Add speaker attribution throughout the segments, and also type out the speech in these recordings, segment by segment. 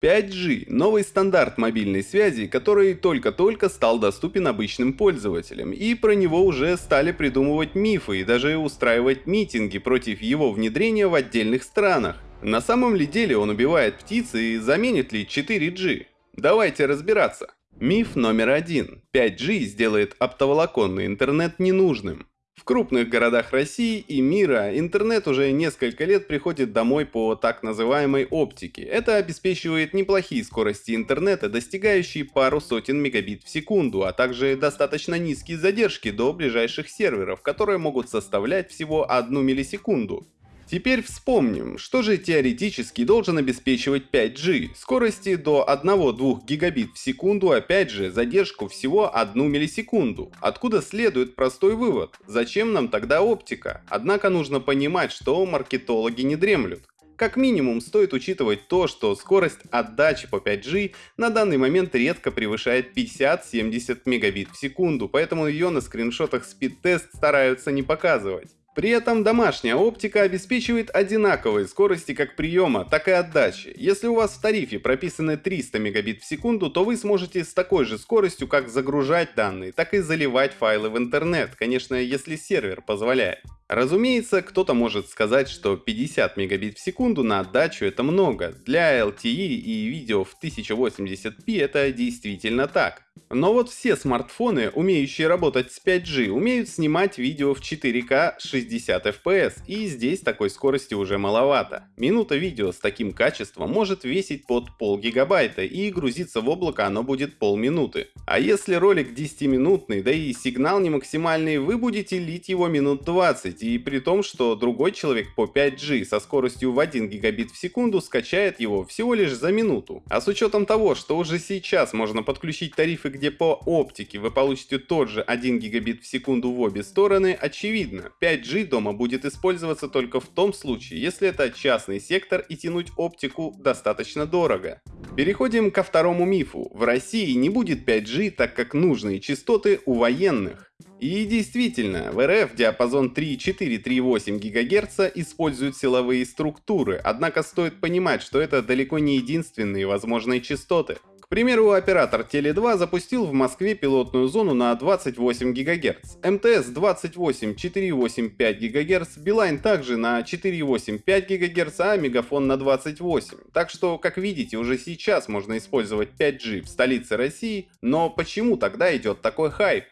Speaker 1: 5G – новый стандарт мобильной связи, который только-только стал доступен обычным пользователям, и про него уже стали придумывать мифы и даже устраивать митинги против его внедрения в отдельных странах. На самом ли деле он убивает птиц и заменит ли 4G? Давайте разбираться. Миф номер один. 5G сделает оптоволоконный интернет ненужным. Крупных городах России и мира интернет уже несколько лет приходит домой по так называемой оптике. Это обеспечивает неплохие скорости интернета, достигающие пару сотен мегабит в секунду, а также достаточно низкие задержки до ближайших серверов, которые могут составлять всего одну миллисекунду. Теперь вспомним, что же теоретически должен обеспечивать 5G. Скорости до 1-2 гигабит в секунду, опять же, задержку всего 1 миллисекунду. Откуда следует простой вывод? Зачем нам тогда оптика? Однако нужно понимать, что маркетологи не дремлют. Как минимум стоит учитывать то, что скорость отдачи по 5G на данный момент редко превышает 50-70 мегабит в секунду, поэтому ее на скриншотах спид-тест стараются не показывать. При этом домашняя оптика обеспечивает одинаковые скорости как приема, так и отдачи. Если у вас в тарифе прописаны 300 мегабит в секунду, то вы сможете с такой же скоростью как загружать данные, так и заливать файлы в интернет, конечно, если сервер позволяет. Разумеется, кто-то может сказать, что 50 мегабит в секунду на отдачу это много. Для LTE и видео в 1080p это действительно так. Но вот все смартфоны, умеющие работать с 5G, умеют снимать видео в 4К 60 FPS, и здесь такой скорости уже маловато. Минута видео с таким качеством может весить под полгигабайта, и грузиться в облако оно будет полминуты. А если ролик 10-минутный, да и сигнал не максимальный, вы будете лить его минут 20, и при том, что другой человек по 5G со скоростью в 1 гигабит в секунду скачает его всего лишь за минуту. А с учетом того, что уже сейчас можно подключить тарифы, где по оптике вы получите тот же 1 гигабит в секунду в обе стороны, очевидно, 5G дома будет использоваться только в том случае, если это частный сектор и тянуть оптику достаточно дорого. Переходим ко второму мифу. В России не будет 5G, так как нужные частоты у военных. И действительно, в РФ диапазон 3,4-3,8 ГГц используют силовые структуры, однако стоит понимать, что это далеко не единственные возможные частоты. К примеру, оператор Теле2 запустил в Москве пилотную зону на 28 ГГц, МТС 28 4,85 ГГц, Билайн также на 4,85 ГГц, а Мегафон на 28. Так что, как видите, уже сейчас можно использовать 5G в столице России, но почему тогда идет такой хайп?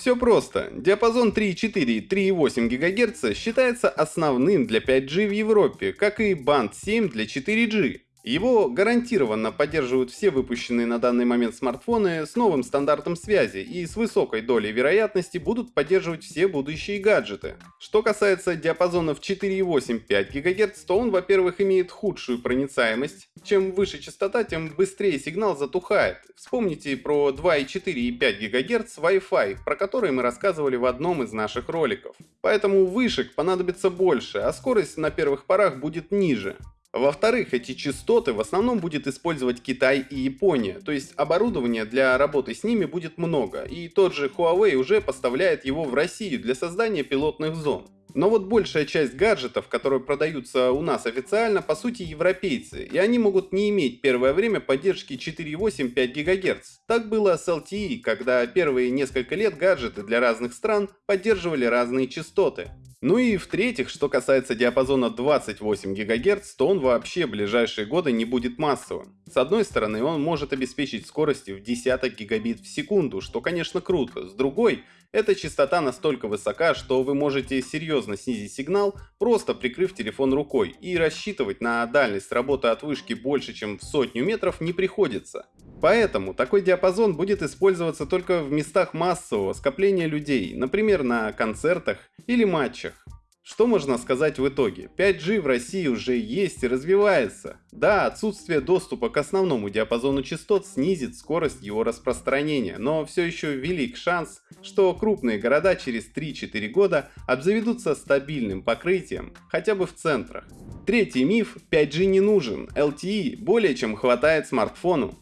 Speaker 1: Все просто. Диапазон 3,4-3,8 ГГц считается основным для 5G в Европе, как и банд 7 для 4G. Его гарантированно поддерживают все выпущенные на данный момент смартфоны с новым стандартом связи и с высокой долей вероятности будут поддерживать все будущие гаджеты. Что касается диапазонов 4,8-5 ГГц, то он, во-первых, имеет худшую проницаемость. Чем выше частота, тем быстрее сигнал затухает. Вспомните про 2,4 и 5 ГГц Wi-Fi, про который мы рассказывали в одном из наших роликов. Поэтому вышек понадобится больше, а скорость на первых порах будет ниже. Во-вторых, эти частоты в основном будет использовать Китай и Япония, то есть оборудования для работы с ними будет много, и тот же Huawei уже поставляет его в Россию для создания пилотных зон. Но вот большая часть гаджетов, которые продаются у нас официально, по сути европейцы, и они могут не иметь первое время поддержки 4.8-5 ГГц. Так было с LTE, когда первые несколько лет гаджеты для разных стран поддерживали разные частоты. Ну и в-третьих, что касается диапазона 28 ГГц, то он вообще в ближайшие годы не будет массовым. С одной стороны, он может обеспечить скорости в десяток гигабит в секунду, что конечно круто. С другой, эта частота настолько высока, что вы можете серьезно снизить сигнал, просто прикрыв телефон рукой, и рассчитывать на дальность работы от вышки больше чем в сотню метров не приходится. Поэтому такой диапазон будет использоваться только в местах массового скопления людей, например на концертах или матчах. Что можно сказать в итоге? 5G в России уже есть и развивается. Да, отсутствие доступа к основному диапазону частот снизит скорость его распространения, но все еще велик шанс, что крупные города через 3-4 года обзаведутся стабильным покрытием, хотя бы в центрах. Третий миф – 5G не нужен, LTE более чем хватает смартфону.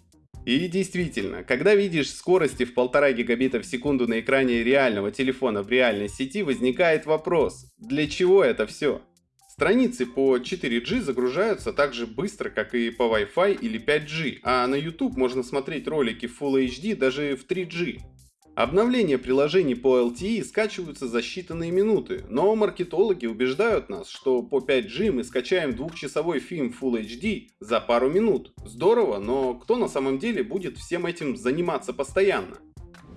Speaker 1: И действительно, когда видишь скорости в полтора гигабита в секунду на экране реального телефона в реальной сети, возникает вопрос, для чего это все? Страницы по 4G загружаются так же быстро, как и по Wi-Fi или 5G, а на YouTube можно смотреть ролики Full HD даже в 3G. Обновления приложений по LTE скачиваются за считанные минуты, но маркетологи убеждают нас, что по 5G мы скачаем двухчасовой фильм Full HD за пару минут. Здорово, но кто на самом деле будет всем этим заниматься постоянно?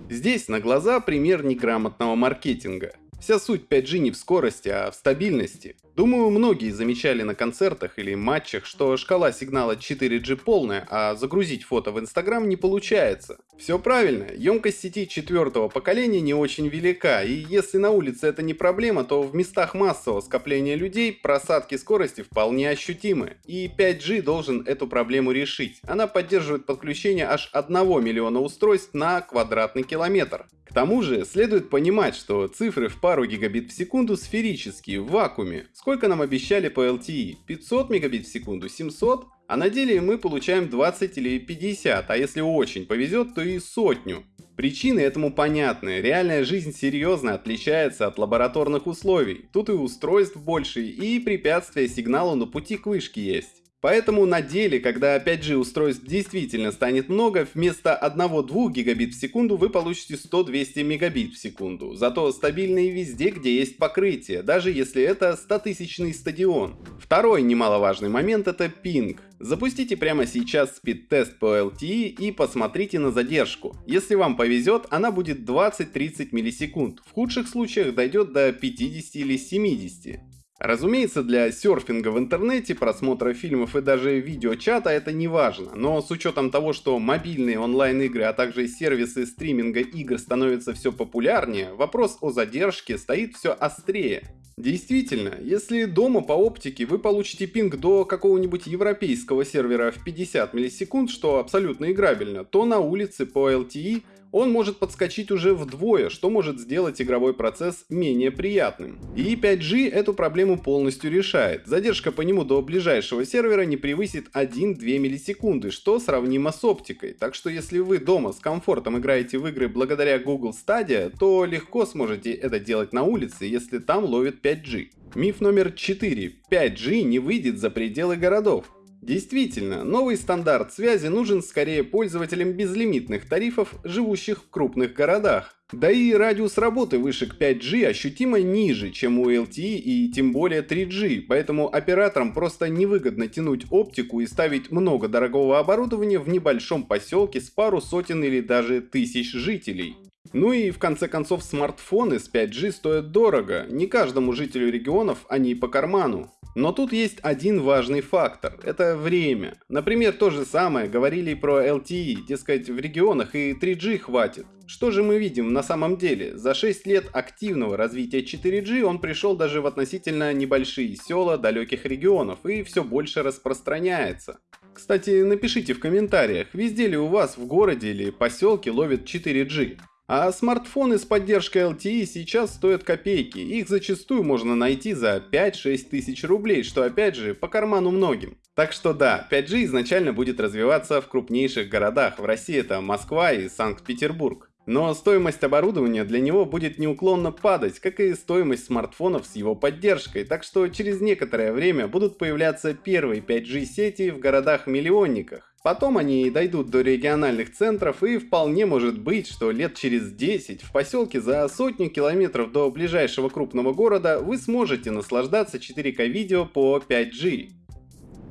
Speaker 1: Здесь на глаза пример неграмотного маркетинга. Вся суть 5G не в скорости, а в стабильности. Думаю, многие замечали на концертах или матчах, что шкала сигнала 4G полная, а загрузить фото в Инстаграм не получается. Все правильно, емкость сети четвертого поколения не очень велика, и если на улице это не проблема, то в местах массового скопления людей просадки скорости вполне ощутимы. И 5G должен эту проблему решить. Она поддерживает подключение аж 1 миллиона устройств на квадратный километр. К тому же, следует понимать, что цифры в пару гигабит в секунду сферические, в вакууме. Сколько нам обещали по LTE? 500 мегабит в секунду? 700? А на деле мы получаем 20 или 50, а если очень повезет, то и сотню. Причины этому понятны. Реальная жизнь серьезно отличается от лабораторных условий. Тут и устройств больше, и препятствия сигналу на пути к вышке есть. Поэтому на деле, когда 5G устройств действительно станет много, вместо 1-2 гигабит в секунду вы получите 100-200 мегабит в секунду. Зато стабильные везде, где есть покрытие, даже если это 100-тысячный стадион. Второй немаловажный момент это пинг. Запустите прямо сейчас спид-тест по LTE и посмотрите на задержку. Если вам повезет, она будет 20-30 миллисекунд. В худших случаях дойдет до 50 или 70. Разумеется, для серфинга в интернете, просмотра фильмов и даже видеочата это не важно, но с учетом того, что мобильные онлайн-игры, а также сервисы стриминга игр становятся все популярнее, вопрос о задержке стоит все острее. Действительно, если дома по оптике вы получите пинг до какого-нибудь европейского сервера в 50 миллисекунд, что абсолютно играбельно, то на улице по LTE он может подскочить уже вдвое, что может сделать игровой процесс менее приятным. И 5G эту проблему полностью решает. Задержка по нему до ближайшего сервера не превысит 1-2 миллисекунды, что сравнимо с оптикой. Так что если вы дома с комфортом играете в игры благодаря Google Stadia, то легко сможете это делать на улице, если там ловит 5G. Миф номер 4. 5G не выйдет за пределы городов. Действительно, новый стандарт связи нужен скорее пользователям безлимитных тарифов, живущих в крупных городах. Да и радиус работы вышек 5G ощутимо ниже, чем у LTE и тем более 3G, поэтому операторам просто невыгодно тянуть оптику и ставить много дорогого оборудования в небольшом поселке с пару сотен или даже тысяч жителей. Ну и в конце концов смартфоны с 5G стоят дорого, не каждому жителю регионов они по карману. Но тут есть один важный фактор – это время. Например, то же самое говорили про LTE, дескать, в регионах и 3G хватит. Что же мы видим на самом деле? За 6 лет активного развития 4G он пришел даже в относительно небольшие села далеких регионов и все больше распространяется. Кстати, напишите в комментариях, везде ли у вас в городе или поселке ловит 4G. А смартфоны с поддержкой LTE сейчас стоят копейки, их зачастую можно найти за 5-6 тысяч рублей, что опять же по карману многим. Так что да, 5G изначально будет развиваться в крупнейших городах, в России это Москва и Санкт-Петербург. Но стоимость оборудования для него будет неуклонно падать, как и стоимость смартфонов с его поддержкой, так что через некоторое время будут появляться первые 5G сети в городах-миллионниках. Потом они дойдут до региональных центров и вполне может быть, что лет через 10 в поселке за сотню километров до ближайшего крупного города вы сможете наслаждаться 4К видео по 5G.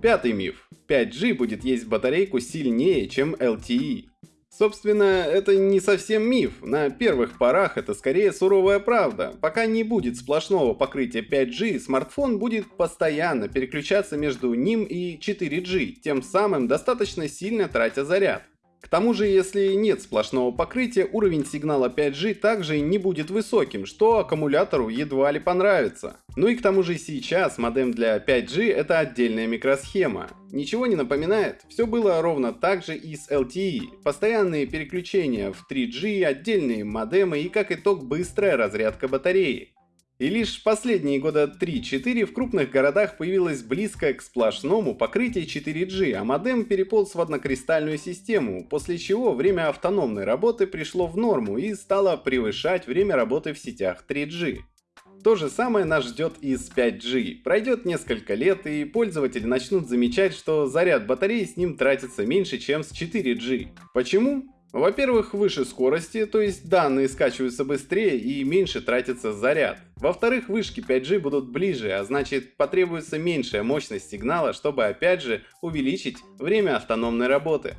Speaker 1: Пятый миф. 5G будет есть батарейку сильнее, чем LTE. Собственно, это не совсем миф. На первых порах это скорее суровая правда. Пока не будет сплошного покрытия 5G, смартфон будет постоянно переключаться между ним и 4G, тем самым достаточно сильно тратя заряд. К тому же, если нет сплошного покрытия, уровень сигнала 5G также не будет высоким, что аккумулятору едва ли понравится. Ну и к тому же сейчас модем для 5G это отдельная микросхема. Ничего не напоминает? Все было ровно так же и с LTE. Постоянные переключения в 3G, отдельные модемы и как итог быстрая разрядка батареи. И лишь последние года 3-4 в крупных городах появилось близко к сплошному покрытие 4G, а модем переполз в однокристальную систему, после чего время автономной работы пришло в норму и стало превышать время работы в сетях 3G. То же самое нас ждет и с 5G. Пройдет несколько лет, и пользователи начнут замечать, что заряд батареи с ним тратится меньше, чем с 4G. Почему? Во-первых, выше скорости, то есть данные скачиваются быстрее и меньше тратится заряд. Во-вторых, вышки 5G будут ближе, а значит потребуется меньшая мощность сигнала, чтобы опять же увеличить время автономной работы.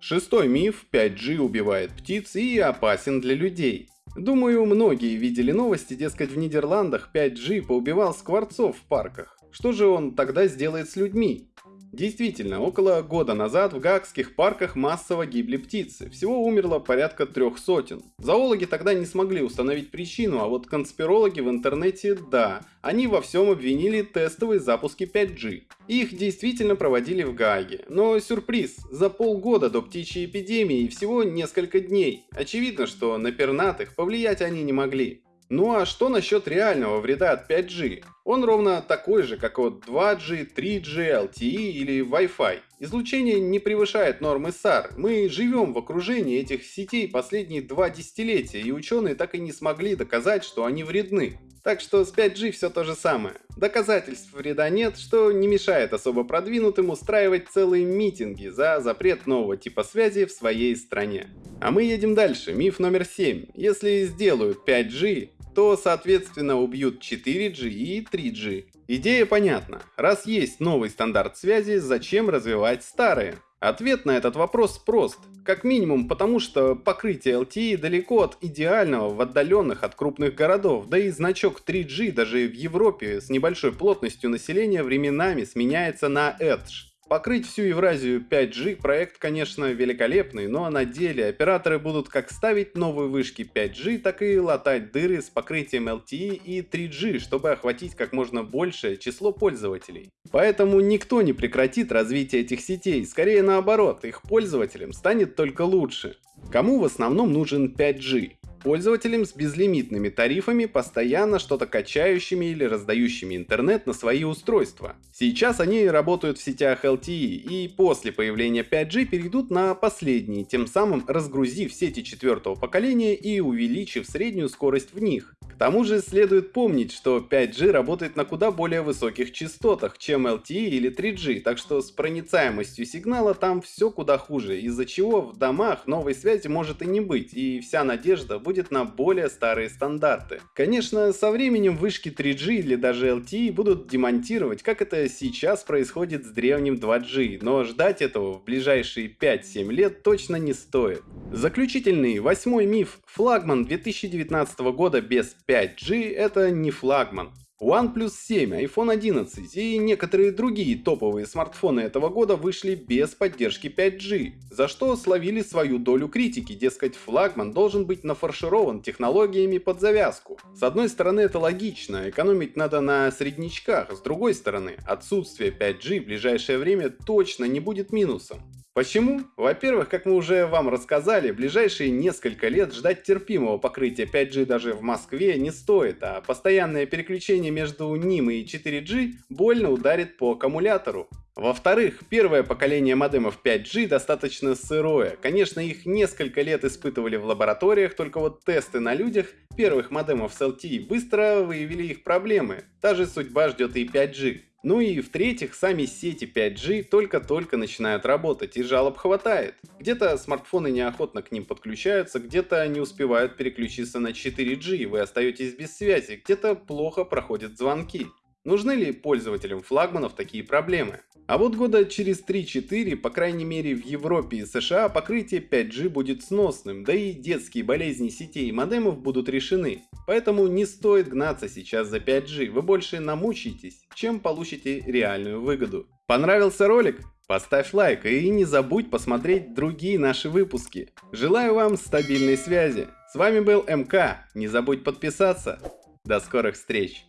Speaker 1: Шестой миф 5G убивает птиц и опасен для людей. Думаю, многие видели новости, дескать в Нидерландах 5G поубивал скворцов в парках. Что же он тогда сделает с людьми? Действительно, около года назад в гаагских парках массово гибли птицы. Всего умерло порядка трех сотен. Зоологи тогда не смогли установить причину, а вот конспирологи в интернете – да. Они во всем обвинили тестовые запуски 5G. Их действительно проводили в Гааге. Но сюрприз, за полгода до птичьей эпидемии всего несколько дней. Очевидно, что на пернатых повлиять они не могли. Ну а что насчет реального вреда от 5G? Он ровно такой же, как от 2G, 3G, LTE или Wi-Fi. Излучение не превышает нормы SAR. Мы живем в окружении этих сетей последние два десятилетия, и ученые так и не смогли доказать, что они вредны. Так что с 5G все то же самое. Доказательств вреда нет, что не мешает особо продвинутым устраивать целые митинги за запрет нового типа связи в своей стране. А мы едем дальше. Миф номер 7. Если сделают 5G, то соответственно убьют 4G и 3G. Идея понятна. Раз есть новый стандарт связи, зачем развивать старые? Ответ на этот вопрос прост. Как минимум потому, что покрытие LTE далеко от идеального в отдаленных от крупных городов, да и значок 3G даже в Европе с небольшой плотностью населения временами сменяется на Edge. Покрыть всю Евразию 5G проект, конечно, великолепный, но на деле операторы будут как ставить новые вышки 5G, так и латать дыры с покрытием LTE и 3G, чтобы охватить как можно большее число пользователей. Поэтому никто не прекратит развитие этих сетей, скорее наоборот, их пользователям станет только лучше. Кому в основном нужен 5G? Пользователям с безлимитными тарифами, постоянно что-то качающими или раздающими интернет на свои устройства. Сейчас они работают в сетях LTE и после появления 5G перейдут на последние, тем самым разгрузив сети четвертого поколения и увеличив среднюю скорость в них. К тому же следует помнить, что 5G работает на куда более высоких частотах, чем LTE или 3G, так что с проницаемостью сигнала там все куда хуже, из-за чего в домах новой связи может и не быть, и вся надежда будет будет на более старые стандарты. Конечно, со временем вышки 3G или даже LTE будут демонтировать, как это сейчас происходит с древним 2G, но ждать этого в ближайшие 5-7 лет точно не стоит. Заключительный, восьмой миф. Флагман 2019 года без 5G это не флагман. OnePlus 7, iPhone 11 и некоторые другие топовые смартфоны этого года вышли без поддержки 5G, за что словили свою долю критики, дескать флагман должен быть нафарширован технологиями под завязку. С одной стороны это логично, экономить надо на среднячках, с другой стороны отсутствие 5G в ближайшее время точно не будет минусом. Почему? Во-первых, как мы уже вам рассказали, ближайшие несколько лет ждать терпимого покрытия 5G даже в Москве не стоит, а постоянное переключение между ним и 4G больно ударит по аккумулятору. Во-вторых, первое поколение модемов 5G достаточно сырое. Конечно, их несколько лет испытывали в лабораториях, только вот тесты на людях первых модемов с LTE быстро выявили их проблемы. Та же судьба ждет и 5G. Ну и в-третьих, сами сети 5G только-только начинают работать и жалоб хватает. Где-то смартфоны неохотно к ним подключаются, где-то не успевают переключиться на 4G и вы остаетесь без связи, где-то плохо проходят звонки. Нужны ли пользователям флагманов такие проблемы? А вот года через 3-4, по крайней мере в Европе и США, покрытие 5G будет сносным, да и детские болезни сетей и модемов будут решены. Поэтому не стоит гнаться сейчас за 5G, вы больше намучаетесь, чем получите реальную выгоду. Понравился ролик? Поставь лайк и не забудь посмотреть другие наши выпуски. Желаю вам стабильной связи. С вами был МК, не забудь подписаться. До скорых встреч!